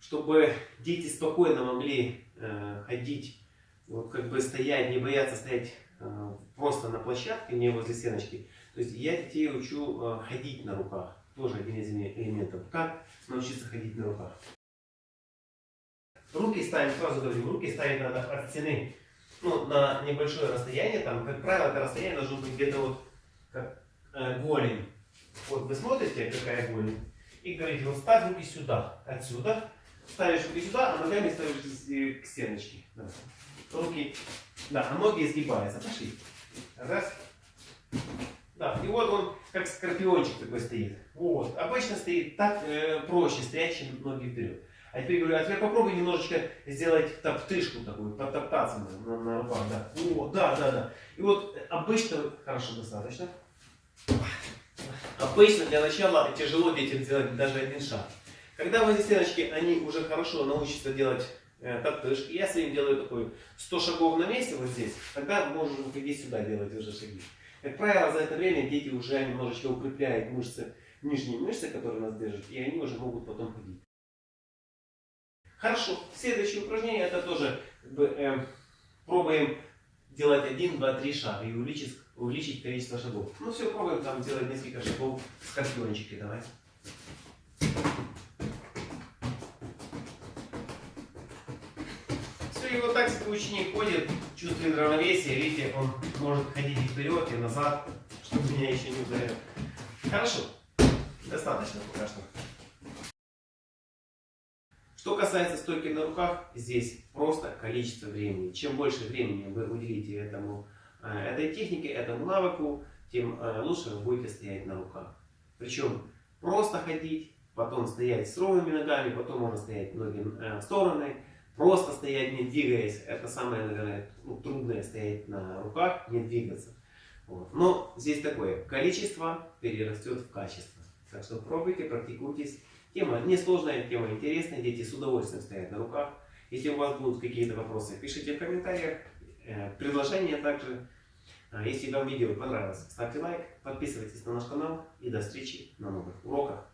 чтобы дети спокойно могли э, ходить, вот как бы стоять, не бояться стоять э, просто на площадке, не возле стеночки. То есть я детей учу э, ходить на руках. Тоже один из элементов. Как научиться ходить на руках? Руки ставим, сразу говорим, руки ставить надо от стены ну, на небольшое расстояние. Там, как правило, это расстояние должно быть где-то вот как э, голень. Вот вы смотрите, какая голень. И говорите, вот ставь руки сюда, отсюда. Ставишь руки сюда, а ногами ставишь к стеночке. Да. Руки, да, а ноги изгибаются. Пошли. Раз. Да, и вот он как скорпиончик такой стоит. Вот. Обычно стоит так э, проще стоять, чем ноги вперед. А теперь говорю, а теперь попробуй немножечко сделать топтышку такую, потоптаться на, на, на руках. Да. О, да, да, да. И вот обычно, хорошо, достаточно. Обычно для начала тяжело детям сделать даже один шаг. Когда возле стеночки они уже хорошо научатся делать э, топтышки, я с ними делаю такой 100 шагов на месте вот здесь, тогда можно выходить сюда делать уже шаги. Как правило, за это время дети уже немножечко укрепляют мышцы, нижние мышцы, которые нас держат, и они уже могут потом ходить. Хорошо, следующее упражнение, это тоже как бы, э, пробуем делать 1, 2, 3 шага и увеличить, увеличить количество шагов. Ну все, пробуем там делать несколько шагов скорпиончики, давай. Все, и вот так ученик ходит, чувствует равновесие, видите, он может ходить и вперед, и назад, чтобы меня еще не ударил. Хорошо, достаточно пока что. Что касается стойки на руках, здесь просто количество времени. Чем больше времени вы уделите этому, э, этой технике, этому навыку, тем э, лучше вы будете стоять на руках. Причем просто ходить, потом стоять с ровными ногами, потом можно стоять ноги э, в стороны, просто стоять не двигаясь. Это самое, наверное, ну, трудное стоять на руках, не двигаться. Вот. Но здесь такое, количество перерастет в качество. Так что пробуйте, практикуйтесь. Тема несложная, тема интересная, дети с удовольствием стоят на руках. Если у вас будут какие-то вопросы, пишите в комментариях, э, предложения также. А если вам видео понравилось, ставьте лайк, подписывайтесь на наш канал и до встречи на новых уроках.